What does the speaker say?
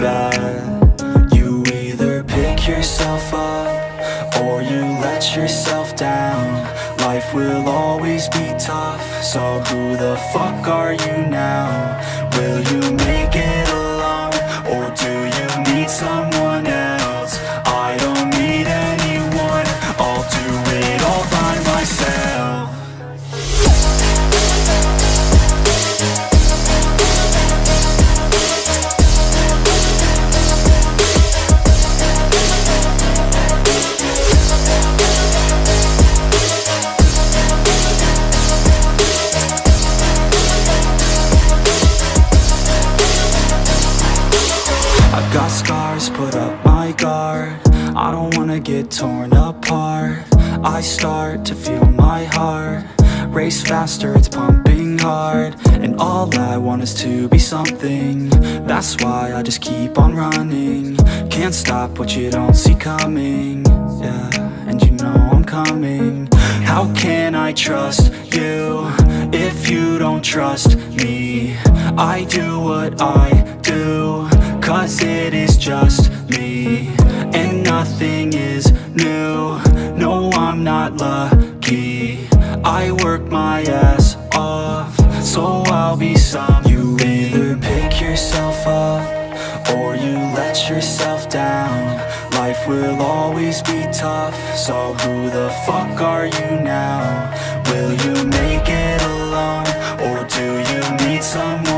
bad You either pick yourself up Or you let yourself down Life will always be tough So who the fuck are you now? Will you make it alone? Or do got scars, put up my guard. I don't wanna get torn apart. I start to feel my heart Race faster, it's pumping hard. And all I want is to be something. That's why I just keep on running. Can't stop what you don't see coming. Yeah, and you know I'm coming. How can I trust you If you don't trust me? I do what I do Cause it is just me. And nothing is new. No, I'm not lucky. I work my ass off. So I'll be some. You either pick yourself up Or you let yourself down. Life will always be tough. So who the fuck are you now? Will you make it alone? Or do you need someone